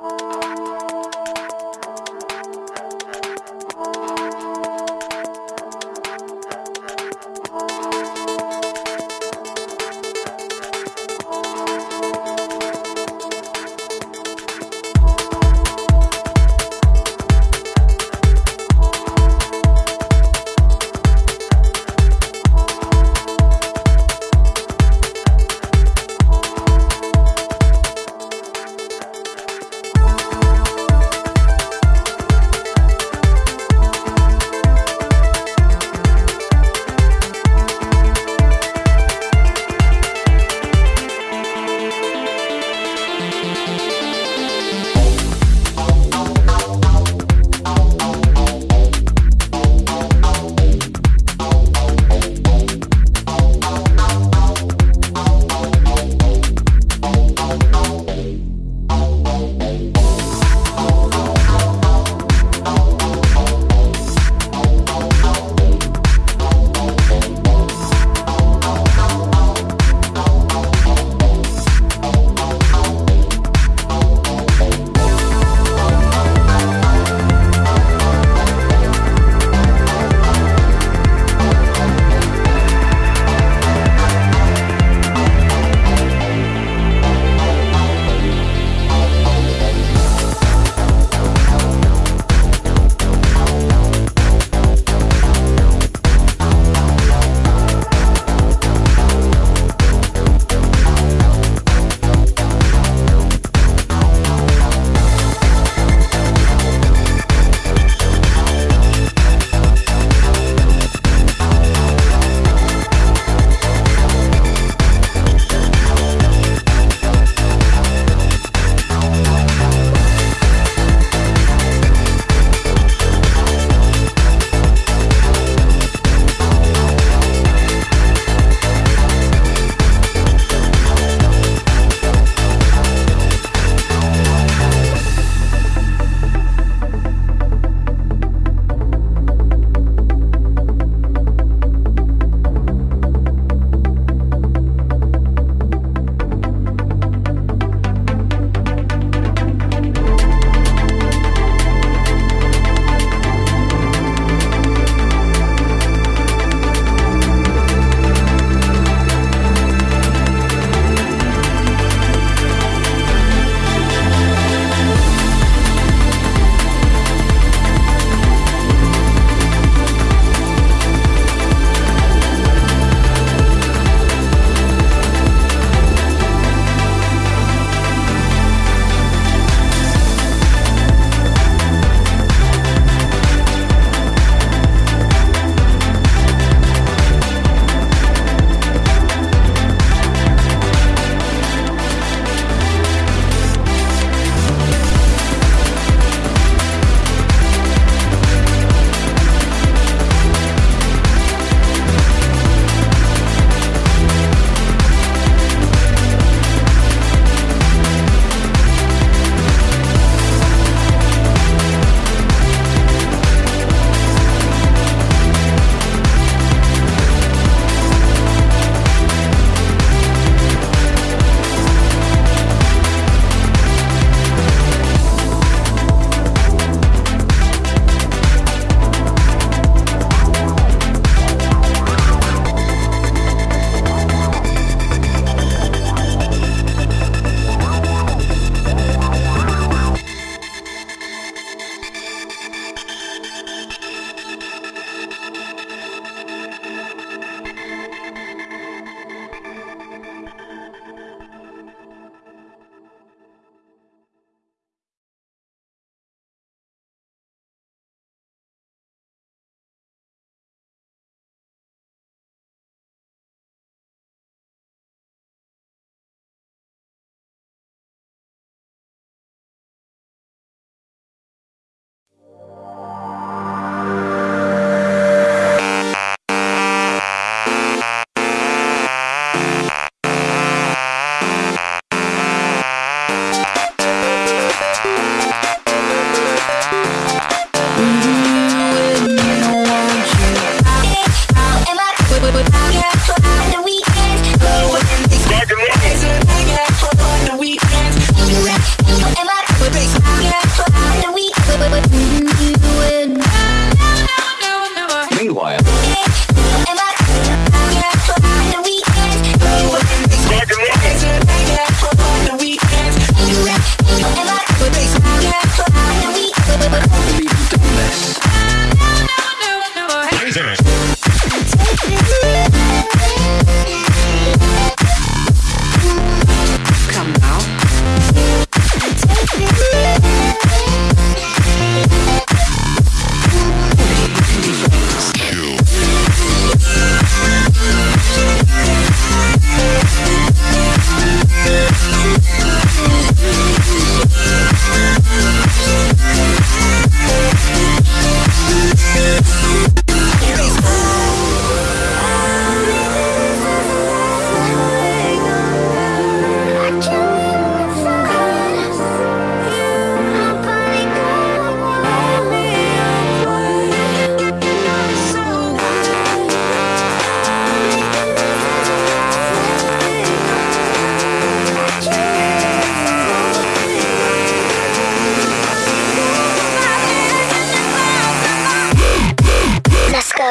Bye.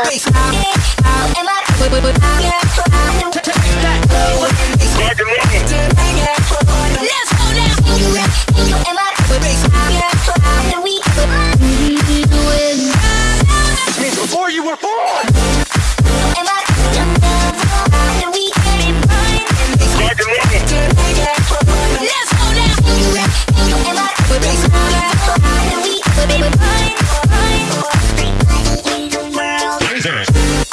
baseline. Bye.